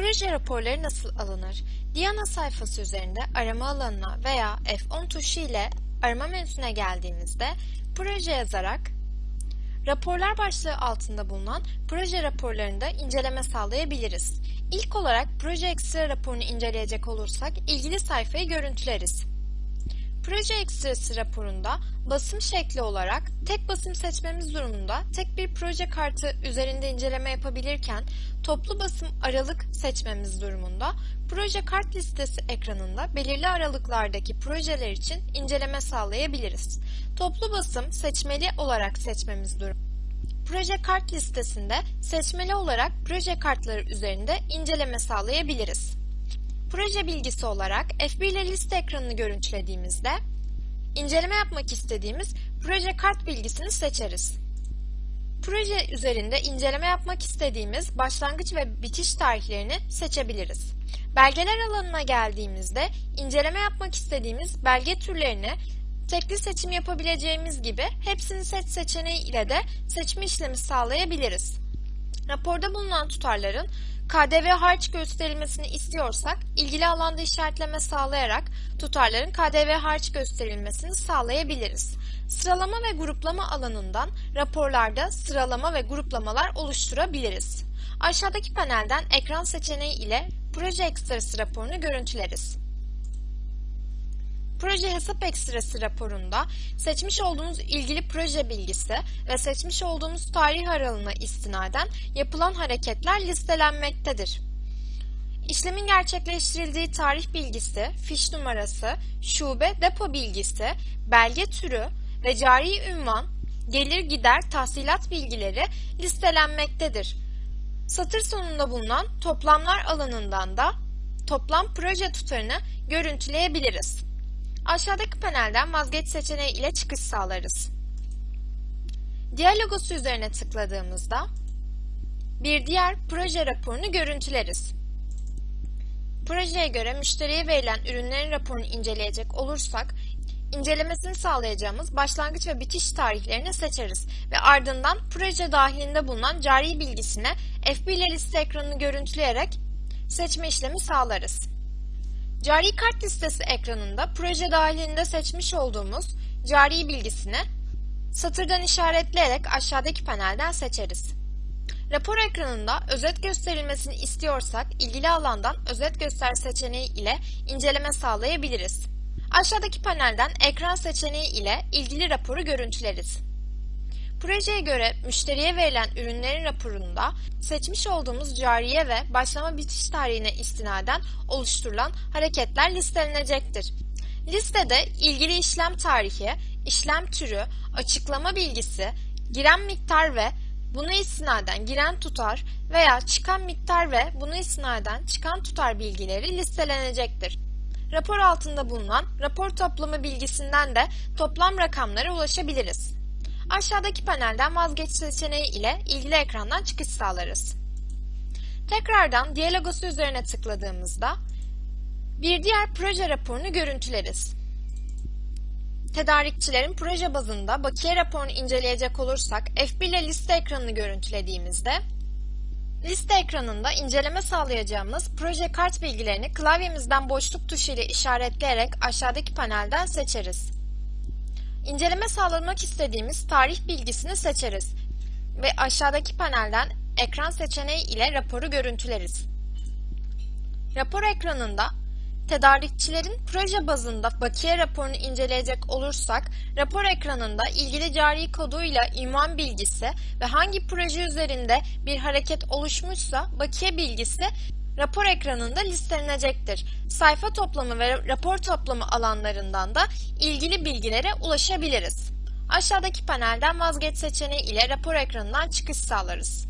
Proje raporları nasıl alınır? Diana sayfası üzerinde arama alanına veya F10 tuşu ile arama menüsüne geldiğimizde proje yazarak raporlar başlığı altında bulunan proje raporlarında inceleme sağlayabiliriz. İlk olarak proje ekstra raporunu inceleyecek olursak ilgili sayfayı görüntüleriz. Proje ekstrası raporunda basım şekli olarak tek basım seçmemiz durumunda tek bir proje kartı üzerinde inceleme yapabilirken toplu basım aralık seçmemiz durumunda proje kart listesi ekranında belirli aralıklardaki projeler için inceleme sağlayabiliriz. Toplu basım seçmeli olarak seçmemiz durumunda. Proje kart listesinde seçmeli olarak proje kartları üzerinde inceleme sağlayabiliriz. Proje bilgisi olarak F1 ile liste ekranını görüntülediğimizde inceleme yapmak istediğimiz proje kart bilgisini seçeriz. Proje üzerinde inceleme yapmak istediğimiz başlangıç ve bitiş tarihlerini seçebiliriz. Belgeler alanına geldiğimizde inceleme yapmak istediğimiz belge türlerini tekli seçim yapabileceğimiz gibi hepsini seç seçeneği ile de seçme işlemi sağlayabiliriz. Raporda bulunan tutarların KDV harç gösterilmesini istiyorsak ilgili alanda işaretleme sağlayarak tutarların KDV harç gösterilmesini sağlayabiliriz. Sıralama ve gruplama alanından raporlarda sıralama ve gruplamalar oluşturabiliriz. Aşağıdaki panelden ekran seçeneği ile proje ekstrası raporunu görüntüleriz. Proje hesap ekstrası raporunda seçmiş olduğumuz ilgili proje bilgisi ve seçmiş olduğumuz tarih aralığına istinaden yapılan hareketler listelenmektedir. İşlemin gerçekleştirildiği tarih bilgisi, fiş numarası, şube, depo bilgisi, belge türü ve cari ünvan, gelir gider tahsilat bilgileri listelenmektedir. Satır sonunda bulunan toplamlar alanından da toplam proje tutarını görüntüleyebiliriz. Aşağıdaki panelden vazgeç seçeneği ile çıkış sağlarız. Diğer logosu üzerine tıkladığımızda bir diğer proje raporunu görüntüleriz. Projeye göre müşteriye verilen ürünlerin raporunu inceleyecek olursak, incelemesini sağlayacağımız başlangıç ve bitiş tarihlerini seçeriz ve ardından proje dahilinde bulunan cari bilgisine F1 ile liste ekranını görüntüleyerek seçme işlemi sağlarız. Cari kart listesi ekranında proje dahilinde seçmiş olduğumuz cari bilgisini satırdan işaretleyerek aşağıdaki panelden seçeriz. Rapor ekranında özet gösterilmesini istiyorsak ilgili alandan özet göster seçeneği ile inceleme sağlayabiliriz. Aşağıdaki panelden ekran seçeneği ile ilgili raporu görüntüleriz. Projeye göre müşteriye verilen ürünlerin raporunda seçmiş olduğumuz cariye ve başlama bitiş tarihine istinaden oluşturulan hareketler listelenecektir. Listede ilgili işlem tarihi, işlem türü, açıklama bilgisi, giren miktar ve buna istinaden giren tutar veya çıkan miktar ve buna istinaden çıkan tutar bilgileri listelenecektir. Rapor altında bulunan rapor toplamı bilgisinden de toplam rakamlara ulaşabiliriz. Aşağıdaki panelden vazgeç seçeneği ile ilgili ekrandan çıkış sağlarız. Tekrardan diğer logosu üzerine tıkladığımızda bir diğer proje raporunu görüntüleriz. Tedarikçilerin proje bazında bakiye raporunu inceleyecek olursak F1 ile liste ekranını görüntülediğimizde Liste ekranında inceleme sağlayacağımız proje kart bilgilerini klavyemizden boşluk tuşu ile işaretleyerek aşağıdaki panelden seçeriz. İnceleme sağlamak istediğimiz tarih bilgisini seçeriz ve aşağıdaki panelden ekran seçeneği ile raporu görüntüleriz. Rapor ekranında tedarikçilerin proje bazında bakiye raporunu inceleyecek olursak, rapor ekranında ilgili cari koduyla ünvan bilgisi ve hangi proje üzerinde bir hareket oluşmuşsa bakiye bilgisi rapor ekranında listelenecektir. Sayfa toplamı ve rapor toplamı alanlarından da ilgili bilgilere ulaşabiliriz. Aşağıdaki panelden vazgeç seçeneği ile rapor ekranından çıkış sağlarız.